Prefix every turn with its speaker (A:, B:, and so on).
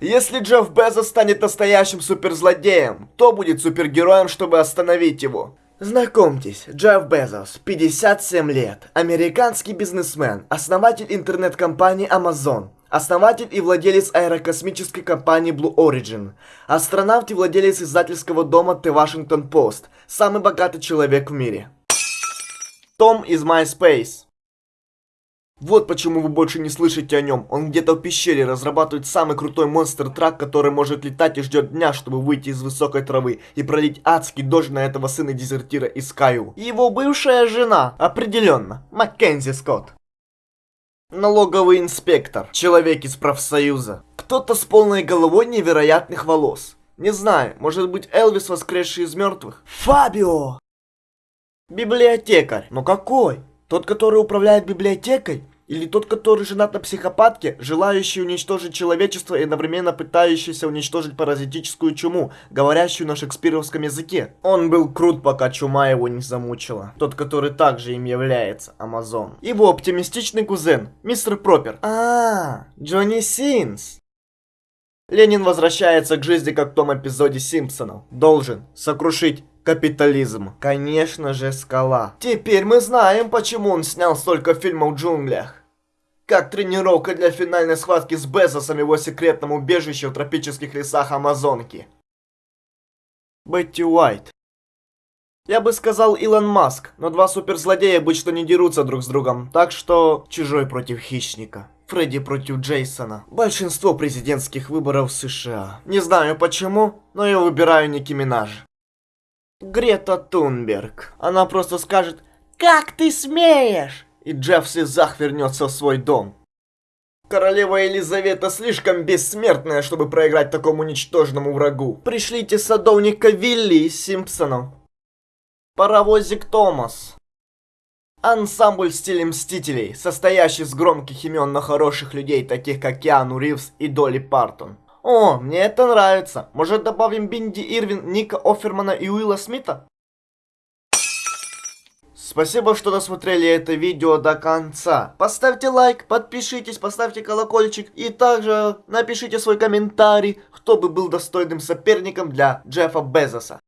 A: Если Джефф Безос станет настоящим суперзлодеем, кто будет супергероем, чтобы остановить его? Знакомьтесь, Джефф Безос, 57 лет, американский бизнесмен, основатель интернет-компании Amazon, основатель и владелец аэрокосмической компании Blue Origin, астронавт и владелец издательского дома The Washington Post, самый богатый человек в мире. Том из MySpace. Вот почему вы больше не слышите о нем. Он где-то в пещере разрабатывает самый крутой монстр-трак, который может летать и ждет дня, чтобы выйти из высокой травы и пролить адский дождь на этого сына дезертира из Каю. Его бывшая жена, определенно, Маккензи Скотт. Налоговый инспектор, человек из профсоюза. Кто-то с полной головой невероятных волос. Не знаю, может быть Элвис, воскресший из мертвых? Фабио! Библиотекарь. Но какой? Тот, который управляет библиотекой? Или тот, который женат на психопатке, желающий уничтожить человечество и одновременно пытающийся уничтожить паразитическую чуму, говорящую на шекспировском языке? Он был крут, пока чума его не замучила. Тот, который также им является, Амазон. Его оптимистичный кузен, мистер Пропер. А, Джонни Синс. Ленин возвращается к жизни, как в том эпизоде Симпсонов. Должен сокрушить капитализм. Конечно же, скала. Теперь мы знаем, почему он снял столько фильмов в джунглях. Как тренировка для финальной схватки с Безосом в его секретном убежище в тропических лесах Амазонки. Бетти Уайт. Я бы сказал Илон Маск, но два суперзлодея обычно не дерутся друг с другом, так что чужой против хищника. Фредди против Джейсона. Большинство президентских выборов в США. Не знаю почему, но я выбираю Ники Минаж. Грета Тунберг. Она просто скажет «Как ты смеешь?» И Джефф в слезах вернется в свой дом. Королева Елизавета слишком бессмертная, чтобы проиграть такому ничтожному врагу. Пришлите садовника Вилли из Симпсонов. Паровозик Томас. Ансамбль в стиле Мстителей, состоящий из громких имен на хороших людей, таких как Киану Ривз и Долли Партон. О, мне это нравится. Может добавим Бинди Ирвин, Ника Офермана и Уилла Смита? Спасибо, что досмотрели это видео до конца. Поставьте лайк, подпишитесь, поставьте колокольчик и также напишите свой комментарий, кто бы был достойным соперником для Джеффа Безоса.